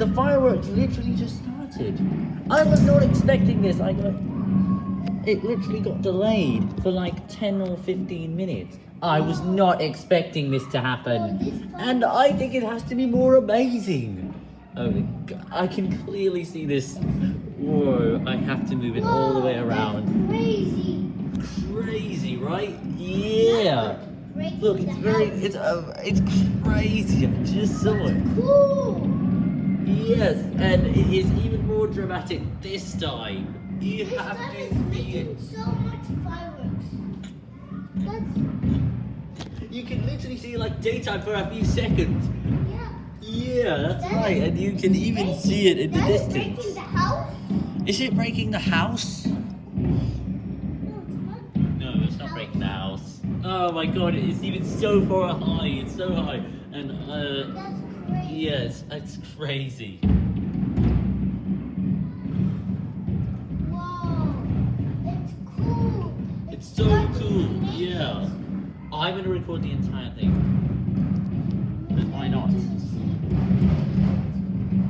the fireworks literally just started. I was not expecting this. I got it literally got delayed for like 10 or 15 minutes. I was not expecting this to happen. And I think it has to be more amazing. Oh. I can clearly see this. Whoa, I have to move it all the way around. Crazy. Crazy, right? Yeah. Look, it's very, it's, uh, it's crazy. I just saw it. cool. Yes, and it is even more dramatic this time. You This have time to is see it. so much fireworks. That's You can literally see like daytime for a few seconds. yeah. Yeah, that's That right, and you can even breaking- see it in the is distance. breaking the house. Is it breaking the house? No, it's not. No, it's not breaking the house. Oh my god, it's even so far high. It's so high, and uh. Yes, it's crazy. Whoa. It's cool. It's so cool. Yeah, I'm gonna record the entire thing. And why not?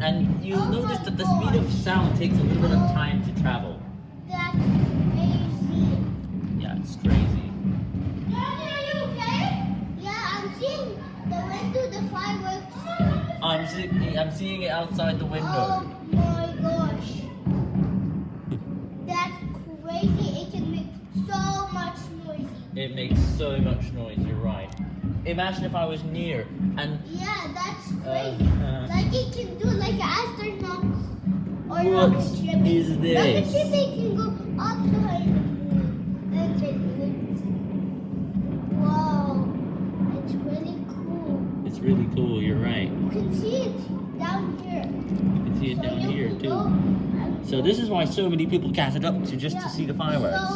And you'll Oh notice that the speed of sound takes a little bit of time to travel. That's crazy. Yeah, it's crazy. Daddy, are you okay? Yeah, I'm seeing the window, the fireworks. I'm seeing, I'm seeing it outside the window. Oh my gosh. That's crazy. It can make so much noise. It makes so much noise. You're right. Imagine if I was near and Yeah, that's Uh, crazy. uh. like it can do like astronauts or What rocket ship. is Rocket this? ship they can go outside the moon and then Wow, it's really cool. it's really cool. You're right. You can see it down here. You can see it So down here too. go So this is why so many people gathered up to just to see the fireworks. So